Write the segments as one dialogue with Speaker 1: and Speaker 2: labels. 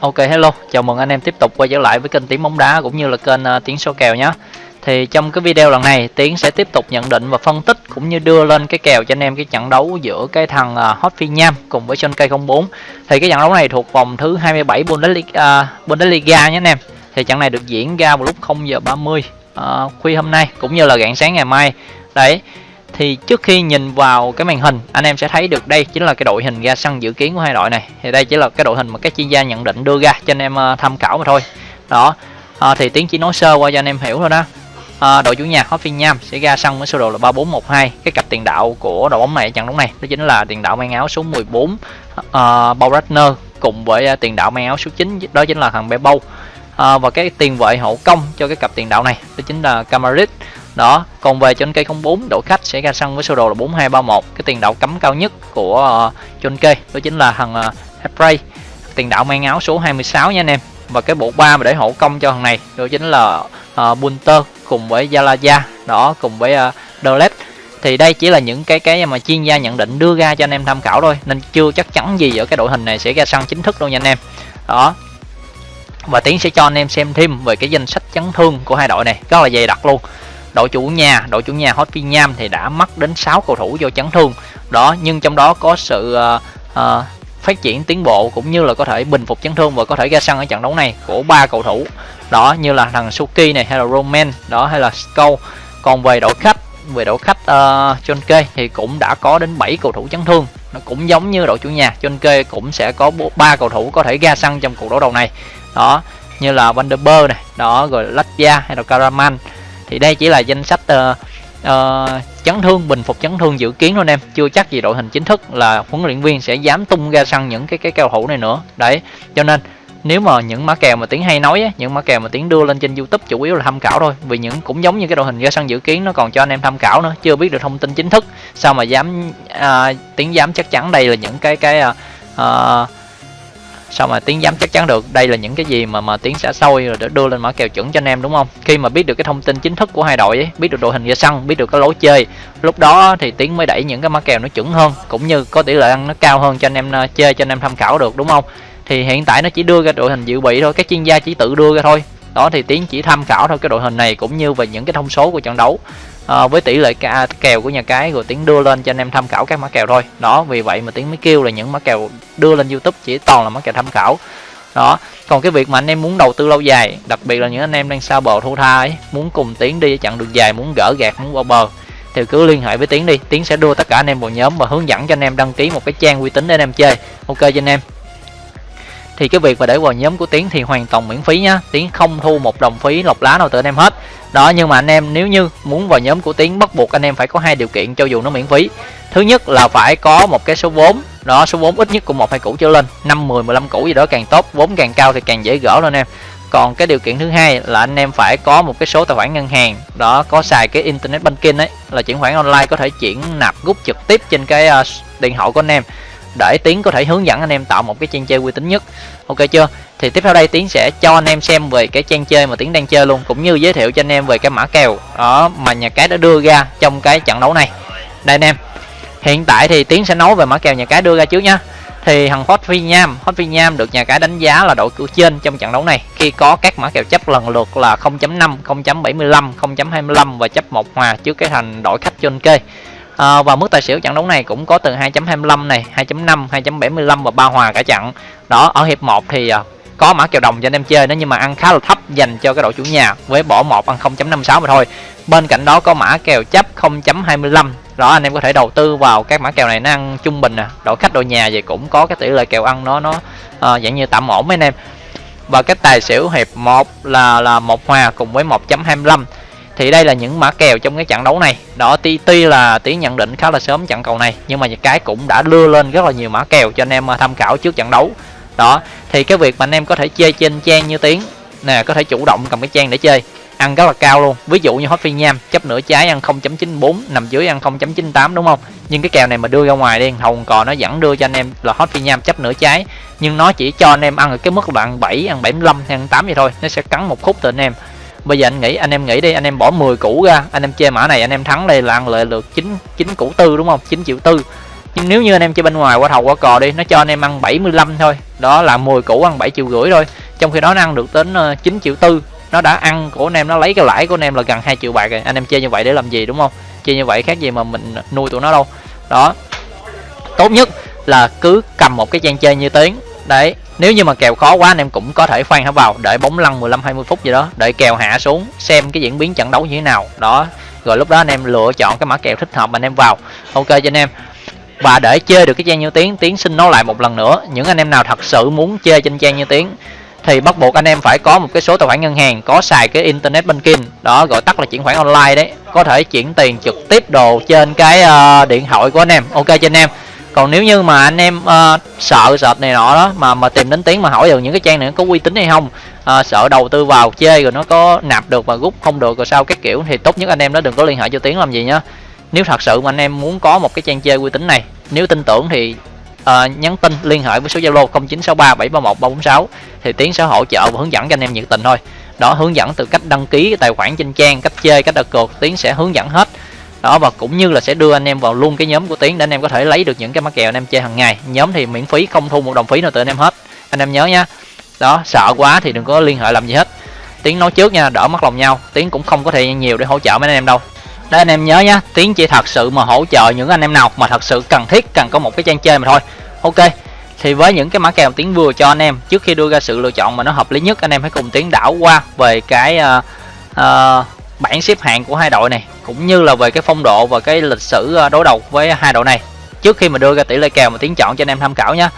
Speaker 1: Ok hello, chào mừng anh em tiếp tục quay trở lại với kênh Tiếng bóng đá cũng như là kênh uh, Tiếng số kèo nhé. Thì trong cái video lần này Tiến sẽ tiếp tục nhận định và phân tích cũng như đưa lên cái kèo cho anh em cái trận đấu giữa cái thằng uh, Hot Phi Nham cùng với Sơn Cây 04. Thì cái trận đấu này thuộc vòng thứ 27 Bundesliga, uh, Bundesliga nhé anh em. Thì trận này được diễn ra vào lúc 0 giờ 30 uh, khuya hôm nay cũng như là rạng sáng ngày mai. Đấy, thì trước khi nhìn vào cái màn hình anh em sẽ thấy được đây chính là cái đội hình ra sân dự kiến của hai đội này. Thì đây chỉ là cái đội hình mà các chuyên gia nhận định đưa ra cho anh em ờ, tham khảo mà thôi. Đó à, thì tiến chỉ nói sơ qua cho anh em hiểu thôi đó. À, đội chủ nhà Hoffenheim sẽ ra sân với sơ đồ là 3412 cái cặp tiền đạo của đội bóng này trận đấu này đó chính là tiền đạo mang áo số 14 uh, Baumgartner cùng với tiền đạo mang áo số 9 đó chính là thằng Bebo. À, và cái tiền vệ hậu công cho cái cặp tiền đạo này đó chính là Camarit đó còn về trên cây 04 đội khách sẽ ra sân với sơ đồ là 4231 cái tiền đạo cấm cao nhất của uh, trên cây đó chính là thằng uh, tiền đạo mang áo số 26 nha anh em. Và cái bộ ba mà để hậu công cho thằng này đó chính là uh, Bunter cùng với Zalaya đó cùng với uh, thì đây chỉ là những cái cái mà chuyên gia nhận định đưa ra cho anh em tham khảo thôi nên chưa chắc chắn gì ở cái đội hình này sẽ ra sân chính thức đâu nha anh em. Đó. Và tiến sẽ cho anh em xem thêm về cái danh sách chấn thương của hai đội này. Rất là dày đặc luôn đội chủ nhà đội chủ nhà Hoffenheim thì đã mắc đến 6 cầu thủ do chấn thương. Đó nhưng trong đó có sự uh, uh, phát triển tiến bộ cũng như là có thể bình phục chấn thương và có thể ra sân ở trận đấu này của ba cầu thủ. Đó như là thằng Suki này hay là Roman đó hay là Skull còn về đội khách về đội khách uh, John thì cũng đã có đến 7 cầu thủ chấn thương. Nó cũng giống như đội chủ nhà John Kê cũng sẽ có ba cầu thủ có thể ra sân trong cuộc đấu đầu này. Đó như là Van der này đó rồi Latvia hay là Karaman thì đây chỉ là danh sách uh, uh, chấn thương bình phục chấn thương dự kiến thôi anh em. Chưa chắc gì đội hình chính thức là huấn luyện viên sẽ dám tung ra sân những cái cái cao thủ này nữa. Đấy cho nên nếu mà những mã kèo mà tiếng hay nói á, những mã kèo mà tiếng đưa lên trên youtube chủ yếu là tham khảo thôi. Vì những cũng giống như cái đội hình ra sân dự kiến nó còn cho anh em tham khảo nữa. Chưa biết được thông tin chính thức sao mà dám à, tiếng dám chắc chắn đây là những cái cái à, à, sao mà tiến dám chắc chắn được? Đây là những cái gì mà mà tiến sẽ sôi rồi để đưa lên mã kèo chuẩn cho anh em đúng không? Khi mà biết được cái thông tin chính thức của hai đội ấy, biết được đội hình ra sân biết được cái lối chơi lúc đó thì tiến mới đẩy những cái mã kèo nó chuẩn hơn cũng như có tỷ lệ ăn nó cao hơn cho anh em ờ, chơi cho anh em tham khảo được đúng không? Thì hiện tại nó chỉ đưa ra đội hình dự bị thôi các chuyên gia chỉ tự đưa ra thôi. Đó thì tiến chỉ tham khảo thôi cái đội hình này cũng như về những cái thông số của trận đấu à, với tỷ lệ ca, kèo của nhà cái rồi tiến đưa lên cho anh em tham khảo các mã kèo thôi. Đó vì vậy mà tiến mới kêu là những mã kèo đưa lên youtube chỉ toàn là mã kèo tham khảo. Đó còn cái việc mà anh em muốn đầu tư lâu dài đặc biệt là những anh em đang sao bờ thu tha ấy muốn cùng tiến đi chặng đường dài muốn gỡ gạt muốn qua bờ thì cứ liên hệ với tiến đi. Tiến sẽ đưa tất cả anh em vào nhóm và hướng dẫn cho anh em đăng ký một cái trang uy tín để anh em chơi. Ok cho anh em thì cái việc mà để vào nhóm của tiến thì hoàn toàn miễn phí nhá. Tiến không thu một đồng phí lọc lá nào từ anh em hết. Đó nhưng mà anh em nếu như muốn vào nhóm của tiến bắt buộc anh em phải có hai điều kiện cho dù nó miễn phí. Thứ nhất là phải có một cái số vốn. Đó số vốn ít nhất cũng một hai củ trở lên. Năm mười mười lăm củ gì đó càng tốt. Vốn càng cao thì càng dễ gỡ lên em. Còn cái điều kiện thứ hai là anh em phải có một cái số tài khoản ngân hàng. Đó có xài cái internet banking ấy là chuyển khoản online có thể chuyển nạp rút trực tiếp trên cái uh, điện thoại của anh em để tiến có thể hướng dẫn anh em tạo một cái trang chơi uy tín nhất. Ok chưa? Thì tiếp theo đây tiến sẽ cho anh em xem về cái trang chơi mà tiến đang chơi luôn cũng như giới thiệu cho anh em về cái mã kèo đó mà nhà cái đã đưa ra trong cái trận đấu này. Đây anh em. Hiện tại thì tiến sẽ nói về mã kèo nhà cái đưa ra trước nhá. Thì thằng Hot Phi Nham, Hot Phi Nham được nhà cái đánh giá là đội cửa trên trong trận đấu này. Khi có các mã kèo chấp lần lượt là 0.5, 0.75, 0.25 và chấp một hòa trước cái thành đội khách trên kê à, và mức tài xỉu trận đấu này cũng có từ 2.25 này 2.5 2.75 và ba hòa cả trận. Đó ở hiệp 1 thì ờ, có mã kèo đồng cho anh em chơi đó nhưng mà ăn khá là thấp dành cho cái đội chủ nhà với bỏ một ăn 0.56 mà thôi. Bên cạnh đó có mã kèo chấp 0.25 đó anh em có thể đầu tư vào các mã kèo này nó ăn trung bình nè đội khách đội nhà vậy cũng có cái tỷ lệ kèo ăn nó nó à, dạng như tạm ổn mấy anh em. Và cái tài xỉu hiệp 1 là là một hòa cùng với 1.25 thì đây là những mã kèo trong cái trận đấu này. Đó tuy, tuy là tiến nhận định khá là sớm trận cầu này nhưng mà cái cũng đã đưa lên rất là nhiều mã kèo cho anh em à, tham khảo trước trận đấu. Đó thì cái việc mà anh em có thể chơi trên trang như tiến nè có thể chủ động cầm cái trang để chơi ăn rất là cao luôn. Ví dụ như hot phi nham chấp nửa trái ăn 0.94 nằm dưới ăn 0.98 đúng không? Nhưng cái kèo này mà đưa ra ngoài đi hồng cò nó vẫn đưa cho anh em là hot phi nham chấp nửa trái nhưng nó chỉ cho anh em ăn ở cái mức là ăn 7 ăn 75 ăn 8 vậy thôi. Nó sẽ cắn một khúc từ anh em bây giờ anh nghĩ, anh em nghĩ đi, anh em bỏ 10 củ ra, anh em chơi mã này, anh em thắng đây là ăn lợi được 9 9 củ tư đúng không? 9 triệu tư. Nhưng nếu như anh em chơi bên ngoài qua thầu qua cò đi, nó cho anh em ăn 75 thôi. Đó là 10 củ ăn 7 triệu rưỡi thôi. Trong khi đó nó ăn được đến ờ, 9 triệu tư. Nó đã ăn của anh em, nó lấy cái lãi của anh em là gần 2 triệu bạc rồi. Anh em chơi như vậy để làm gì đúng không? Chơi như vậy khác gì mà mình nuôi tụi nó đâu. Đó. Tốt nhất là cứ cầm một cái trang chơi như tiếng đấy nếu như mà kèo khó quá anh em cũng có thể khoan hả vào đợi bóng lăn 15 20 phút gì đó đợi kèo hạ xuống xem cái diễn biến trận đấu như thế nào. Đó rồi lúc đó anh em lựa chọn cái mã kèo thích hợp anh em vào. Ok cho anh em. Và để chơi được cái trang như tiếng tiến xin nói lại một lần nữa những anh em nào thật sự muốn chơi trên trang như tiếng thì bắt buộc anh em phải có một cái số tài khoản ngân hàng có xài cái internet banking. Đó gọi tắt là chuyển khoản online đấy. Có thể chuyển tiền trực tiếp đồ trên cái uh, điện thoại của anh em. Ok cho anh em còn nếu như mà anh em uh, sợ sệt này nọ đó mà mà tìm đến tiếng mà hỏi được những cái trang này có uy tín hay không uh, sợ đầu tư vào chơi rồi nó có nạp được và rút không được rồi sao các kiểu thì tốt nhất anh em đó đừng có liên hệ cho tiếng làm gì nhá. Nếu thật sự mà anh em muốn có một cái trang chơi uy tín này nếu tin tưởng thì uh, nhắn tin liên hệ với số zalo 0963 731 346 thì tiến sẽ hỗ trợ và hướng dẫn cho anh em nhiệt tình thôi. Đó hướng dẫn từ cách đăng ký tài khoản trên trang cách chơi cách đặt cược tiến sẽ hướng dẫn hết đó và cũng như là sẽ đưa anh em vào luôn cái nhóm của tiến để anh em có thể lấy được những cái mã kèo anh em chơi hàng ngày. Nhóm thì miễn phí không thu một đồng phí nào từ anh em hết. Anh em nhớ nhá đó sợ quá thì đừng có liên hệ làm gì hết. Tiến nói trước nha đỡ mất lòng nhau. Tiến cũng không có thời gian nhiều để hỗ trợ mấy anh em đâu. Đấy anh em nhớ nhá tiến chỉ thật sự mà hỗ trợ những anh em nào mà thật sự cần thiết cần có một cái trang chơi mà thôi. Ok thì với những cái mã kèo tiến vừa cho anh em trước khi đưa ra sự lựa chọn mà nó hợp lý nhất anh em hãy cùng tiến đảo qua về cái uh, uh, bảng xếp hạng của hai đội này cũng như là về cái phong độ và cái lịch sử ờ, đối đầu với hai đội này. Trước khi mà đưa ra tỷ lệ kèo mà tiến chọn cho anh em tham khảo nhé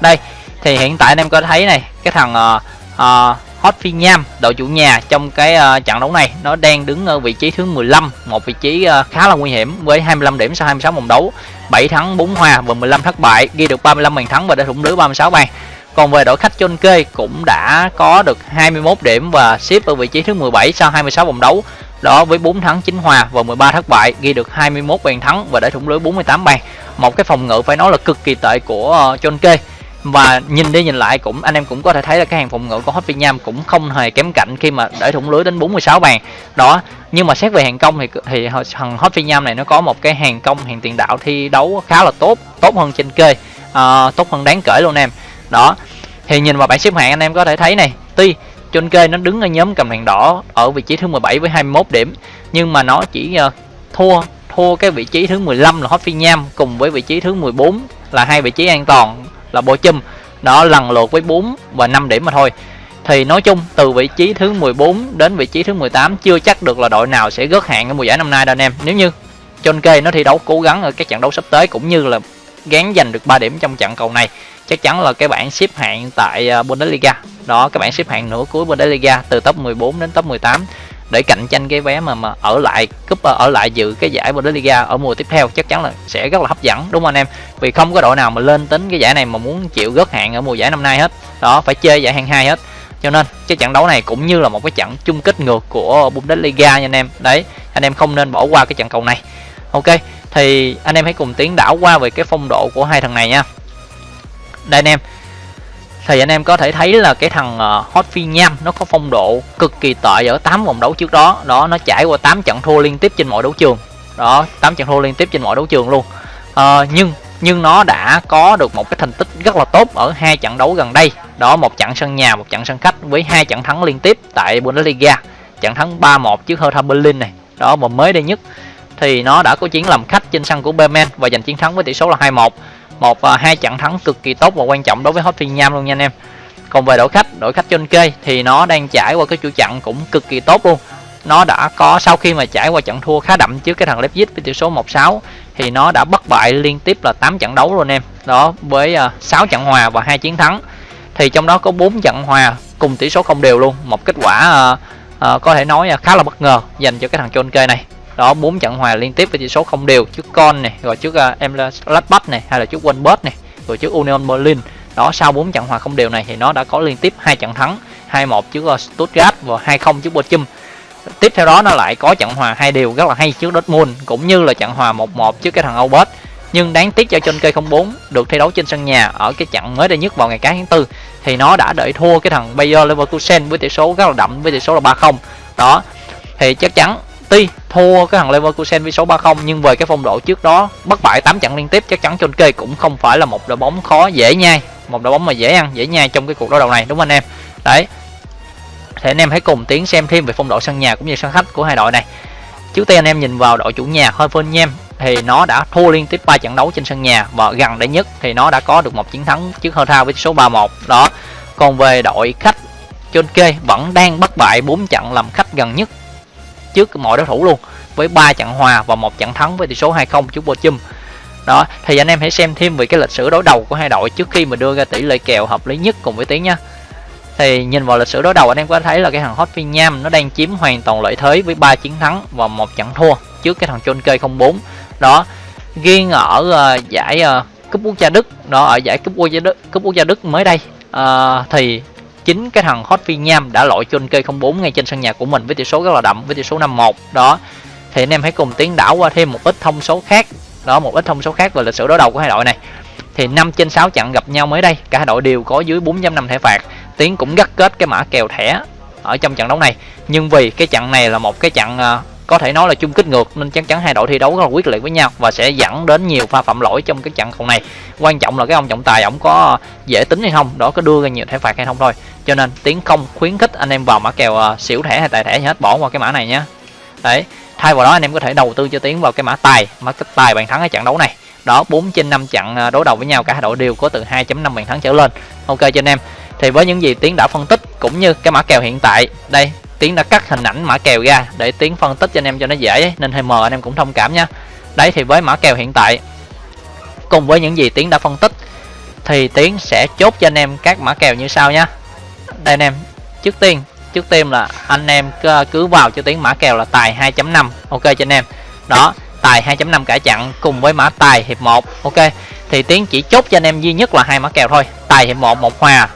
Speaker 1: đây thì hiện tại anh em có thấy này cái thằng uh, uh, Hot Phi Nham đội chủ nhà trong cái uh, trận đấu này nó đang đứng ở vị trí thứ 15 một vị trí uh, khá là nguy hiểm với 25 điểm sau 26 vòng đấu. 7 thắng 4 hòa và 15 thất bại ghi được 35 bàn thắng và đã thủng lưới 36 bàn. Còn về đội khách chôn kê cũng đã có được 21 điểm và xếp ở vị trí thứ 17 sau 26 vòng đấu đó với 4 thắng 9 hòa và 13 thất bại ghi được 21 bàn thắng và để thủng lưới 48 bàn. Một cái phòng ngự phải nói là cực kỳ tệ của ờ, John kê và nhìn đi nhìn lại cũng anh em cũng có thể thấy là cái hàng phòng ngự của hoffenheim cũng không hề kém cạnh khi mà để thủng lưới đến 46 bàn. Đó nhưng mà xét về hàng công thì thì thằng hoffenheim này nó có một cái hàng công hàng tiền đạo thi đấu khá là tốt tốt hơn trên kê uh, ờ, tốt hơn đáng kể luôn em. Đó thì nhìn vào bảng xếp hạng anh em có thể thấy này tuy trên kê nó đứng ở nhóm cầm đèn đỏ ở vị trí thứ 17 với 21 điểm. Nhưng mà nó chỉ uh, thua thua cái vị trí thứ 15 là Hot Phi Nham cùng với vị trí thứ 14 là hai vị trí an toàn là bộ chum. Đó lần lượt với 4 và 5 điểm mà thôi. Thì nói chung từ vị trí thứ 14 đến vị trí thứ 18 chưa chắc được là đội nào sẽ gớt hạng ở mùa giải năm nay đâu anh em. Nếu như John Kay nó thi đấu cố gắng ở các trận đấu sắp tới cũng như là gán giành được 3 điểm trong trận cầu này chắc chắn là cái bảng xếp hạng tại ờ, Bundesliga đó, các bạn xếp hạng nửa cuối Bundesliga từ top 14 đến top 18 để cạnh tranh cái vé mà mà ở lại, cúp ờ, ở lại dự cái giải Bundesliga ở mùa tiếp theo, chắc chắn là sẽ rất là hấp dẫn, đúng không anh em? Vì không có đội nào mà lên tính cái giải này mà muốn chịu gớt hạng ở mùa giải năm nay hết. Đó, phải chơi giải hạng hai hết. Cho nên, cái trận đấu này cũng như là một cái trận chung kết ngược của Bundesliga nha anh em. Đấy, anh em không nên bỏ qua cái trận cầu này. Ok, thì anh em hãy cùng tiến đảo qua về cái phong độ của hai thằng này nha. Đây anh em thì anh em có thể thấy là cái thằng ờ, Hot Phi Nham nó có phong độ cực kỳ tệ ở 8 vòng đấu trước đó. Đó nó trải qua 8 trận thua liên tiếp trên mọi đấu trường. Đó 8 trận thua liên tiếp trên mọi đấu trường luôn. À, nhưng nhưng nó đã có được một cái thành tích rất là tốt ở hai trận đấu gần đây. Đó một trận sân nhà một trận sân khách với hai trận thắng liên tiếp tại Bundesliga. Trận thắng 3-1 trước Hertha Berlin này. Đó mà mới đây nhất. Thì nó đã có chiến làm khách trên sân của Bremen và giành chiến thắng với tỷ số là 2-1 một và hai trận thắng cực kỳ tốt và quan trọng đối với Hoffenheim luôn nha anh em. Còn về đội khách đội khách trên kê thì nó đang trải qua cái chuỗi trận cũng cực kỳ tốt luôn. Nó đã có sau khi mà trải qua trận thua khá đậm trước cái thằng Leipzig với tỷ số 1-6 thì nó đã bất bại liên tiếp là 8 trận đấu luôn em. Đó với à, uh, 6 trận hòa và hai chiến thắng. Thì trong đó có 4 trận hòa cùng tỷ số không đều luôn. Một kết quả uh, uh, có thể nói uh, khá là bất ngờ dành cho cái thằng Chôn kê này đó bốn trận hòa liên tiếp với tỷ số không đều. Trước con này rồi trước uh, em Gladbach này hay là trước Wolfsburg này rồi trước Union Berlin. Đó sau bốn trận hòa không đều này thì nó đã có liên tiếp hai trận thắng. 2-1 trước uh, Stuttgart và 2-0 trước Bochum. Tiếp theo đó nó lại có trận hòa hai đều rất là hay trước Dortmund cũng như là trận hòa 1-1 trước cái thằng Albert. Nhưng đáng tiếc cho trên cây 04 được thi đấu trên sân nhà ở cái trận mới đây nhất vào ngày cá tháng tư thì nó đã đợi thua cái thằng Bayer Leverkusen với tỷ số rất là đậm với tỷ số là 3-0 đó thì chắc chắn tuy thua cái thằng Leverkusen với số 30 nhưng về cái phong độ trước đó, bất bại 8 trận liên tiếp, chắc chắn trên kê cũng không phải là một đội bóng khó, dễ nhai. Một đội bóng mà dễ ăn, dễ nhai trong cái cuộc đối đầu này, đúng không anh em? Đấy. Thì anh em hãy cùng tiến xem thêm về phong độ sân nhà cũng như sân khách của hai đội này. Trước tiên anh em nhìn vào đội chủ nhà Hoffenheim, thì nó đã thua liên tiếp 3 trận đấu trên sân nhà và gần đây nhất thì nó đã có được một chiến thắng trước Hertha với số 3-1 đó. Còn về đội khách Chelsea vẫn đang bất bại 4 trận làm khách gần nhất trước mọi đối thủ luôn với 3 trận hòa và một trận thắng với tỷ số 2-0 trước Bochum đó thì anh em hãy xem thêm về cái lịch sử đối đầu của hai đội trước khi mà đưa ra tỷ lệ kèo hợp lý nhất cùng với tiếng nha. Thì nhìn vào lịch sử đối đầu anh em có thấy là cái thằng Hot Hoffenheim nó đang chiếm hoàn toàn lợi thế với 3 chiến thắng và một trận thua trước cái thằng Chonke 04 đó riêng ở uh, giải uh, cúp quốc gia Đức đó ở giải cúp quốc gia Đức cúp quốc gia Đức mới đây uh, thì chính cái thằng Hot Hoffenheim đã loại Chonke 04 ngay trên sân nhà của mình với tỷ số rất là đậm, với tỷ số 5-1 đó. Thì anh em hãy cùng tiến đảo qua thêm một ít thông số khác. Đó, một ít thông số khác về lịch sử đối đầu của hai đội này. Thì 5 trên 6 trận gặp nhau mới đây, cả hai đội đều có dưới 4.5 thẻ phạt. Tiến cũng gắt kết cái mã kèo thẻ ở trong trận đấu này. Nhưng vì cái trận này là một cái trận à, có thể nói là chung kích ngược nên chắc chắn hai đội thi đấu rất là quyết liệt với nhau và sẽ dẫn đến nhiều pha phạm lỗi trong cái trận cầu này. Quan trọng là cái ông trọng tài ổng có dễ tính hay không đó có đưa ra nhiều thẻ phạt hay không thôi. Cho nên tiến không khuyến khích anh em vào mã kèo uh, xỉu thẻ hay tài thẻ hết bỏ qua cái mã này nhé đấy thay vào đó anh em có thể đầu tư cho tiến vào cái mã tài mã kích tài bàn thắng ở trận đấu này. Đó 4 trên 5 trận à, đối đầu với nhau cả hai đội đều có từ 2.5 bàn thắng trở lên. Ok cho anh em thì với những gì tiến đã phân tích cũng như cái mã kèo hiện tại đây tiến đã cắt hình ảnh mã kèo ra để tiến phân tích cho anh em cho nó dễ, nên hơi mờ, anh em cũng thông cảm nha. đấy, thì với mã kèo hiện tại, cùng với những gì tiến đã phân tích, thì tiến sẽ chốt cho anh em các mã kèo như sau nha. đây anh em, trước tiên trước tiên là anh em cứ vào cho tiến mã kèo là tài 2.5 ok cho anh em đó, tài 2.5 cả chặn cùng với mã tài hiệp 1 ok thì tiến chỉ chốt cho anh em duy nhất là hai mã kèo thôi, tài hiệp 1 một hòa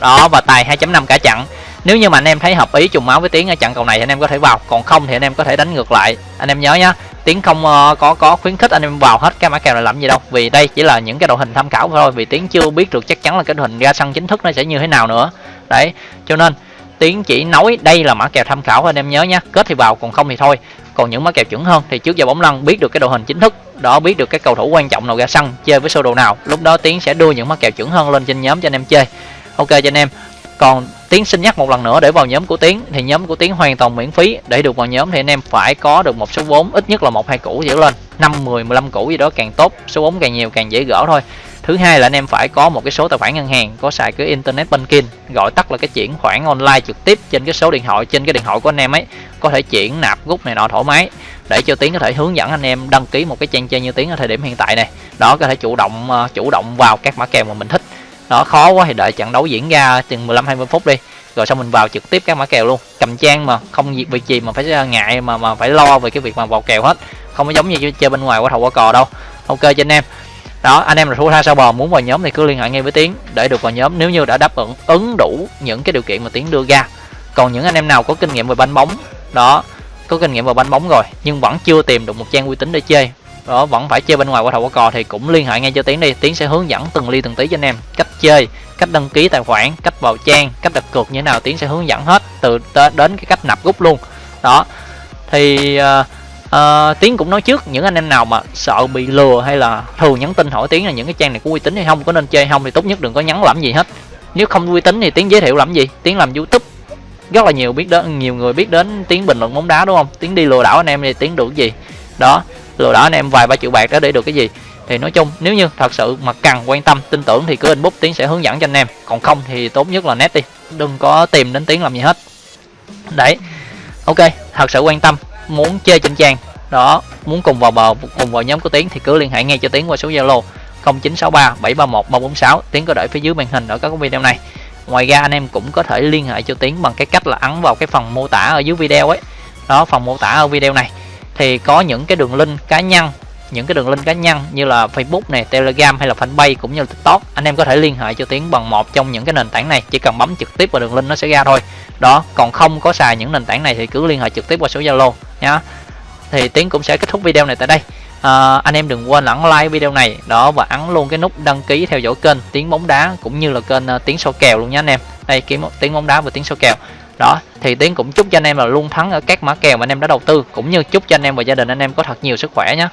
Speaker 1: đó, và tài 2.5 cả chặn nếu như mà anh em thấy hợp ý trùng máu với tiến ở trận cầu này thì anh em có thể vào. Còn không thì anh em có thể đánh ngược lại. Anh em nhớ nhá tiến không uh, có có khuyến khích anh em vào hết cái mã kèo này làm gì đâu. Vì đây chỉ là những cái đội hình tham khảo thôi vì tiến chưa biết được chắc chắn là cái đội hình ra sân chính thức nó sẽ như thế nào nữa. Đấy cho nên tiến chỉ nói đây là mã kèo tham khảo anh em nhớ nhé kết thì vào còn không thì thôi. Còn những mã kèo chuẩn hơn thì trước giờ bóng lăn biết được cái đội hình chính thức đó biết được cái cầu thủ quan trọng nào ra sân chơi với sơ đồ nào lúc đó tiến sẽ đưa những mã kèo chuẩn hơn lên trên nhóm cho anh em chơi. Ok cho anh em. Còn tiến xin nhắc một lần nữa để vào nhóm của tiến. Thì nhóm của tiến hoàn toàn miễn phí. Để được vào nhóm thì anh em phải có được một số vốn, ít nhất là một, hai củ trở lên. Năm, mười mười lăm củ gì đó càng tốt. Số vốn càng nhiều càng dễ gỡ thôi. Thứ hai là anh em phải có một cái số tài khoản ngân hàng, có xài cái internet banking, gọi tắt là cái chuyển khoản online trực tiếp trên cái số điện thoại, trên cái điện thoại của anh em ấy. Có thể chuyển nạp rút này nọ thoải mái. Để cho tiến có thể hướng dẫn anh em đăng ký một cái trang chơi như tiến ở thời điểm hiện tại này. Đó, có thể chủ động ờ, chủ động vào các mã kèo mà mình thích đó, khó quá thì đợi trận đấu diễn ra chừng 15 20 phút đi. Rồi xong mình vào trực tiếp các mã kèo luôn. Cầm trang mà, không việc gì mà phải ờ, ngại mà mà phải lo về cái việc mà vào kèo hết. Không có giống như chơi bên ngoài qua thầu qua cò đâu. Ok cho anh em. Đó, anh em là thủ tha sao bò, muốn vào nhóm thì cứ liên hệ ngay với tiến để được vào nhóm. Nếu như đã đáp ứng ứng đủ những cái điều kiện mà tiến đưa ra. Còn những anh em nào có kinh nghiệm về banh bóng, đó, có kinh nghiệm vào banh bóng rồi nhưng vẫn chưa tìm được một trang uy tín để chơi đó vẫn phải chơi bên ngoài qua thầu qua cò thì cũng liên hệ ngay cho tiến đi. Tiến sẽ hướng dẫn từng ly từng tí cho anh em cách chơi cách đăng ký tài khoản cách vào trang cách đặt cược như thế nào. Tiến sẽ hướng dẫn hết từ đến cái cách nạp rút luôn. Đó. Thì uh, uh, tiến cũng nói trước những anh em nào mà sợ bị lừa hay là thường nhắn tin hỏi tiến là những cái trang này có uy tín hay không có nên chơi không thì tốt nhất đừng có nhắn làm gì hết. Nếu không uy tín thì tiến giới thiệu làm gì? Tiến làm youtube. Rất là nhiều biết đến nhiều người biết đến tiến bình luận bóng đá đúng không? Tiến đi lừa đảo anh em thì tiến được gì? Đó lừa đảo anh em vài ba triệu bạc đó để được cái gì? Thì nói chung, nếu như thật sự mà cần quan tâm, tin tưởng thì cứ inbox tiến sẽ hướng dẫn cho anh em. Còn không thì tốt nhất là net đi, đừng có tìm đến tiếng làm gì hết. Đấy, ok, thật sự quan tâm, muốn chơi trên trang, đó, muốn cùng vào bờ, cùng vào nhóm của tiến thì cứ liên hệ ngay cho tiến qua số zalo 0963 731 346 tiến có để phía dưới màn hình ở các video này. Ngoài ra anh em cũng có thể liên hệ cho tiến bằng cái cách là ấn vào cái phần mô tả ở dưới video ấy. Đó, phần mô tả ở video này thì có những cái đường link cá nhân những cái đường link cá nhân như là Facebook này, Telegram hay là Fanpage cũng như là TikTok. Anh em có thể liên hệ cho Tiến bằng một trong những cái nền tảng này chỉ cần bấm trực tiếp vào đường link nó sẽ ra thôi. Đó còn không có xài những nền tảng này thì cứ liên hệ trực tiếp qua số Zalo nhá. Thì Tiến cũng sẽ kết thúc video này tại đây. À, anh em đừng quên ấn like video này đó và ấn luôn cái nút đăng ký theo dõi kênh Tiến bóng đá cũng như là kênh uh, Tiến số kèo luôn nhé anh em. Đây kiếm Tiến bóng đá và Tiến số kèo đó, thì tiến cũng chúc cho anh em là luôn thắng ở các mã kèo mà anh em đã đầu tư, cũng như chúc cho anh em và gia đình anh em có thật nhiều sức khỏe nhé